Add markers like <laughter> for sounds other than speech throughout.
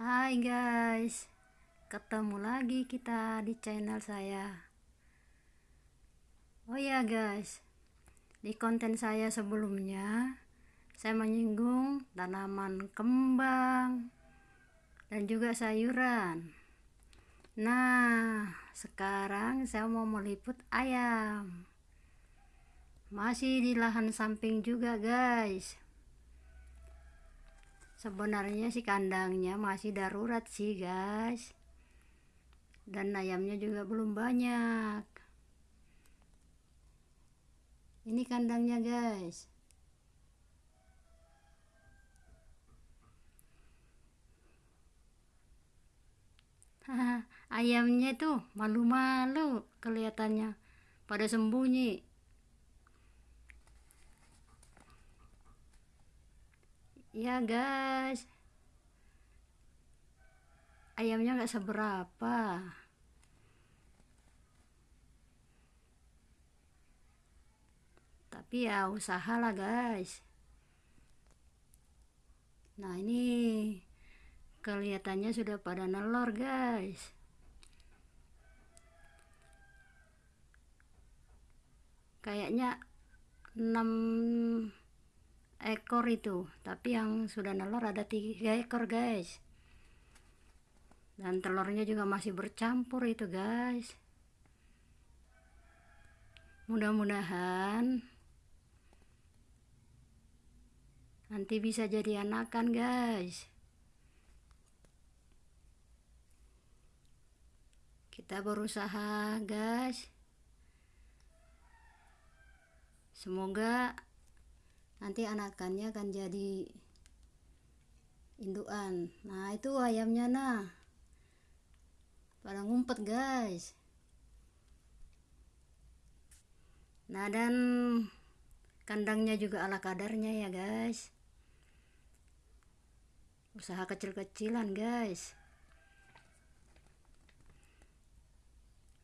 Hai guys. Ketemu lagi kita di channel saya. Oh ya guys. Di konten saya sebelumnya Saya menyinggung tanaman kembang Dan juga sayuran. Nah sekarang saya mau meliput ayam. Masih di lahan samping juga guys sebenarnya sih kandangnya masih darurat sih guys. Dan ayamnya juga belum banyak. Ini kandangnya guys. <laughs> Ayamnya tuh malu-malu kelihatannya. Pada sembunyi ya guys. Ayamnya nggak seberapa. Tapi ya usaha lah guys. Nah ini kelihatannya sudah pada nelor guys. Kayaknya 6 ekor itu. Tapi yang sudah nelor ada tiga ekor guys. Dan telurnya juga masih bercampur itu guys. Mudah-mudahan nanti bisa jadi anakan guys. Kita berusaha guys. Semoga nanti anakannya akan jadi induan. Nah itu ayamnya nah. Pada ngumpet guys. Nah dan kandangnya juga ala kadarnya ya guys. Usaha kecil-kecilan guys.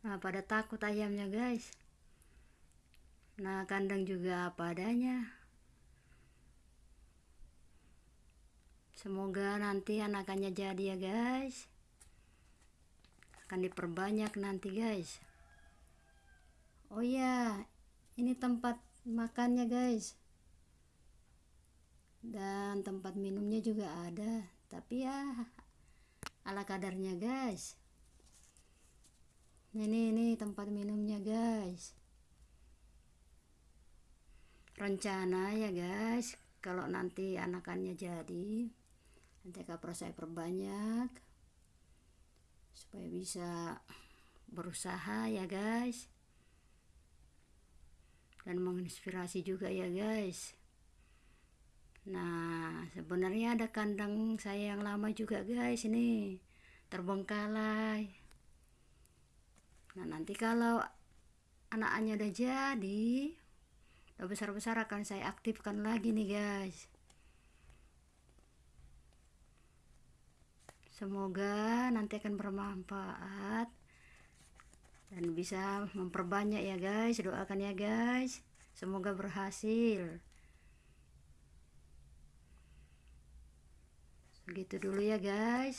Nah pada takut ayamnya guys. Nah kandang juga apa adanya semoga nanti anakannya jadi ya guys. Akan diperbanyak nanti guys. Oh ya ini tempat makannya guys. Dan tempat minumnya juga ada. Tapi ya ala kadarnya guys. Ini ini tempat minumnya guys. Rencana ya guys kalau nanti anakannya jadi nanti kapro saya perbanyak supaya bisa berusaha ya guys. Dan menginspirasi juga ya guys. Nah sebenarnya ada kandang saya yang lama juga guys ini. Terbengkalai. Nah nanti kalau anaknya udah jadi udah besar-besar akan saya aktifkan lagi nih guys semoga nanti akan bermanfaat dan bisa memperbanyak ya guys. Doakan ya guys. Semoga berhasil. Segitu dulu ya guys